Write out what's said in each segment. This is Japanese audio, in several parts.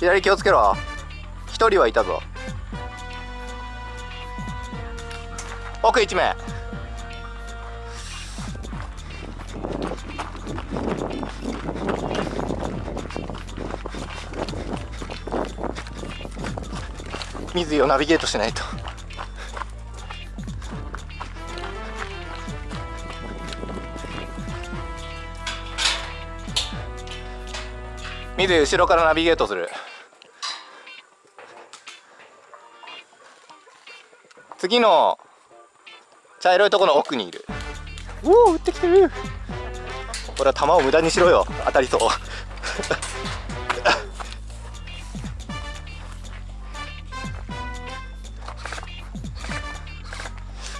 左気をつけろ。一人はいたぞ。奥一名。水をナビゲートしないと。水井後ろからナビゲートする。次の茶色いところの奥にいる。おお撃ってきてる。これは弾を無駄にしろよ。当たりそう。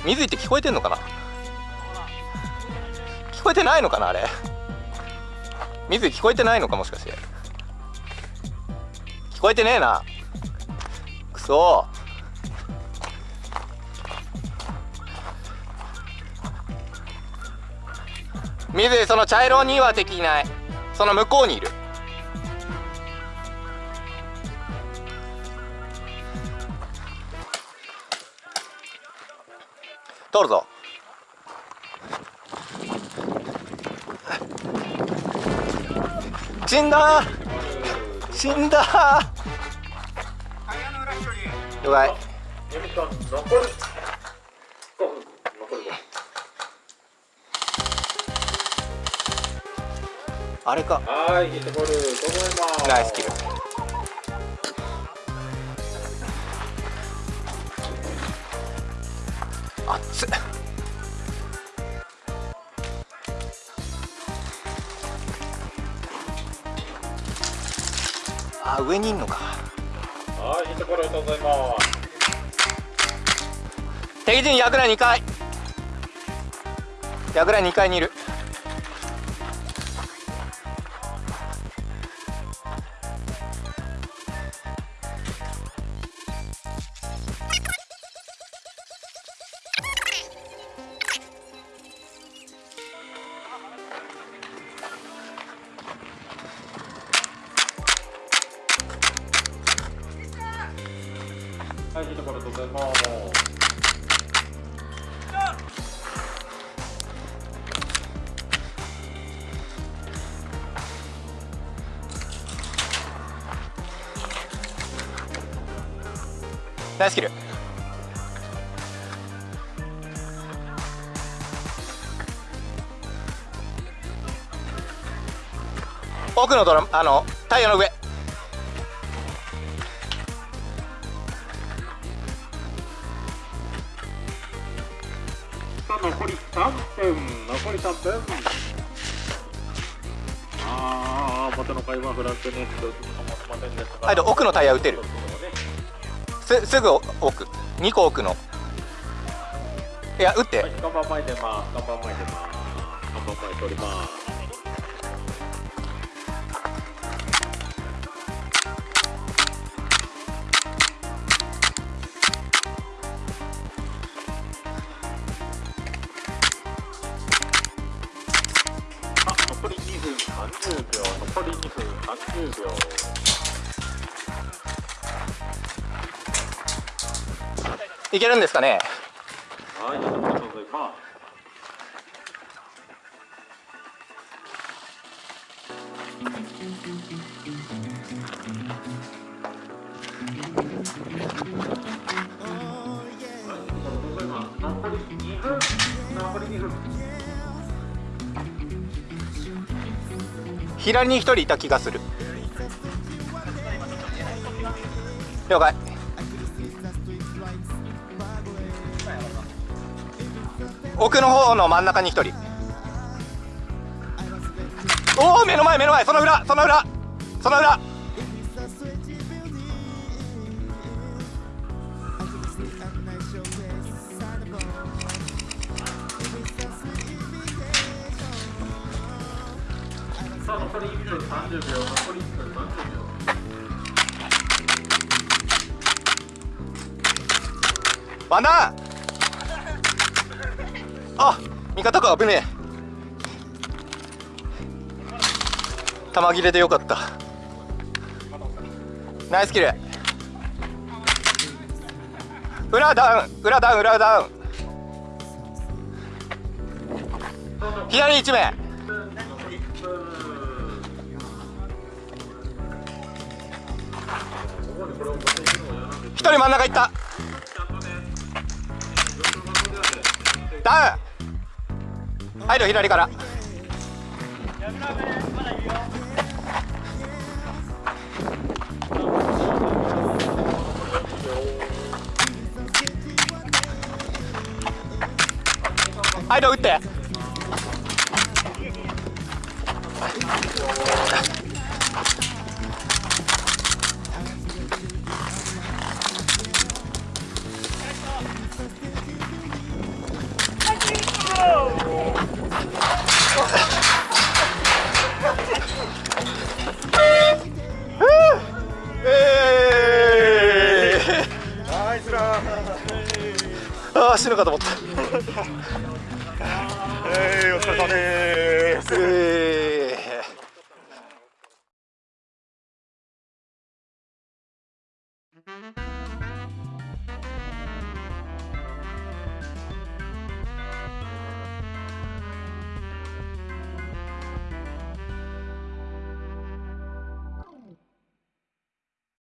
水井って聞こえてんのかな？聞こえてないのかなあれ？水井聞こえてないのかもしかして聞こえてねえな。くそ水その茶色には敵いない。その向こうにいる。通るぞ。死んだ。死んだ。了解残るあれか。はいヒットボール整えますナイスキル。熱っ。あ上にいんのか。はいヒットボール整えます。敵陣櫓2階。櫓2階にいる。はいヒットボール整えますナイスキル奥のドラムあのタイヤの上。残り3分残り3分ああ元の会話フランスネット。ませんでした奥のタイヤ打てる。すすぐ奥。2個奥の。いや打って。はい、看板前出ます。看板前出ます。看板前取ります。30秒。いけるんですかね？はい、ありがとうございます。残り2分。残り2分。左に1人いた気がする了解。奥の方の真ん中に1人。おお目の前目の前。その裏その裏。その裏。さあ、残り1分30秒。残り1分30秒。ワンダンあ味方か危ねえ弾切れでよかったナイスキル裏ダウン裏ダウン裏ダウン左1名一人真ん中行ったダウン。入る左から。はいどう打って。かと思った。えー、お疲れ様です。